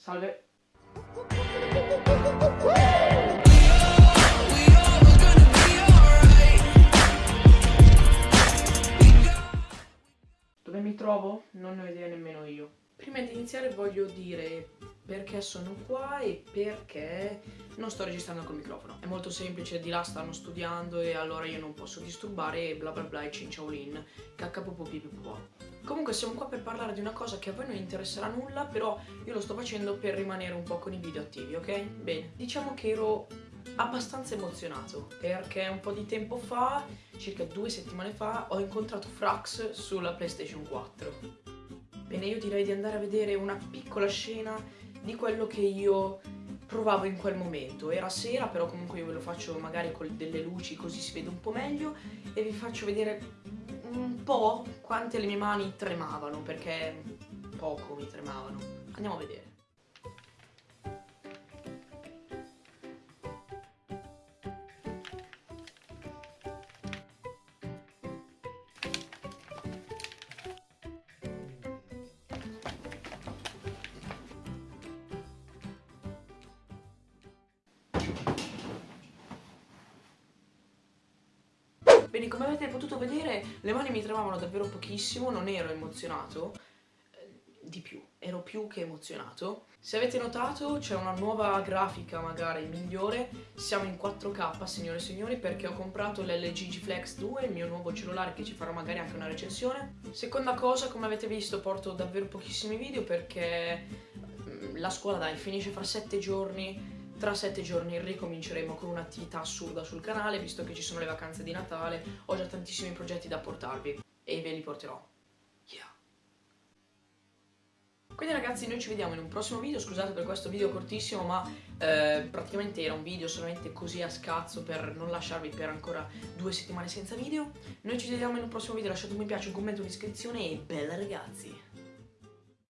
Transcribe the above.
Salve. Dove mi trovo? Non ne ho idea nemmeno io. Prima di iniziare voglio dire perché sono qua e perché non sto registrando col microfono. È molto semplice, di là stanno studiando e allora io non posso disturbare e bla bla bla e cinciaolin, caccapopopipipo. Comunque siamo qua per parlare di una cosa che a voi non interesserà nulla, però io lo sto facendo per rimanere un po' con i video attivi, ok? Bene, diciamo che ero abbastanza emozionato perché un po' di tempo fa, circa due settimane fa, ho incontrato Frax sulla PlayStation 4. Bene, io direi di andare a vedere una piccola scena di quello che io provavo in quel momento. Era sera, però comunque io ve lo faccio magari con delle luci così si vede un po' meglio e vi faccio vedere un po' quante le mie mani tremavano, perché poco mi tremavano. Andiamo a vedere. Bene, come avete potuto vedere, le mani mi tremavano davvero pochissimo, non ero emozionato, eh, di più, ero più che emozionato. Se avete notato c'è una nuova grafica magari migliore, siamo in 4K signore e signori perché ho comprato l'LG G Flex 2, il mio nuovo cellulare che ci farò magari anche una recensione. Seconda cosa, come avete visto porto davvero pochissimi video perché mm, la scuola dai finisce fra 7 giorni, tra sette giorni ricominceremo con un'attività assurda sul canale, visto che ci sono le vacanze di Natale, ho già tantissimi progetti da portarvi e ve li porterò. Yeah. Quindi ragazzi noi ci vediamo in un prossimo video, scusate per questo video cortissimo ma eh, praticamente era un video solamente così a scazzo per non lasciarvi per ancora due settimane senza video. Noi ci vediamo in un prossimo video, lasciate un mi piace, un commento, un'iscrizione e bella ragazzi!